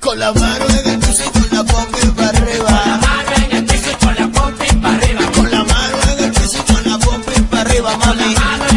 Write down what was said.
Con la mano en el piso y con la pompa para arriba. Con la mano en el piso y con la pompa para arriba. Con la mano en el piso y con la pompa para arriba, mami.